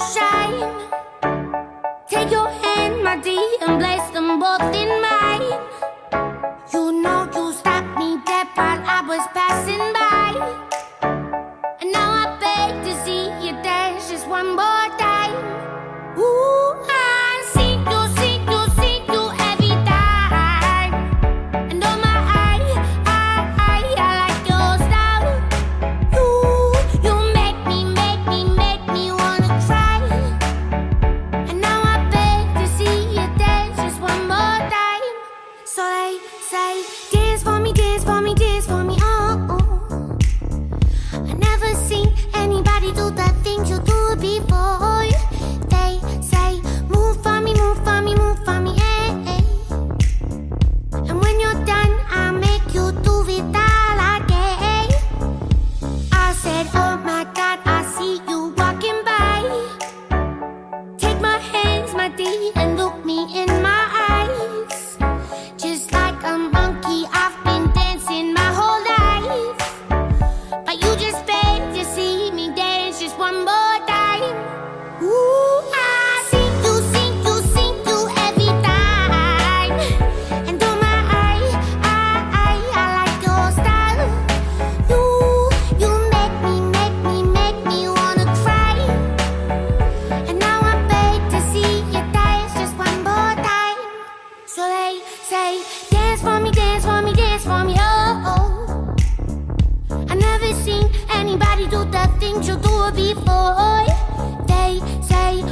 shine. say Dance for me, dance for me, dance for me, oh, oh. I never seen anybody do the things you do boy, they say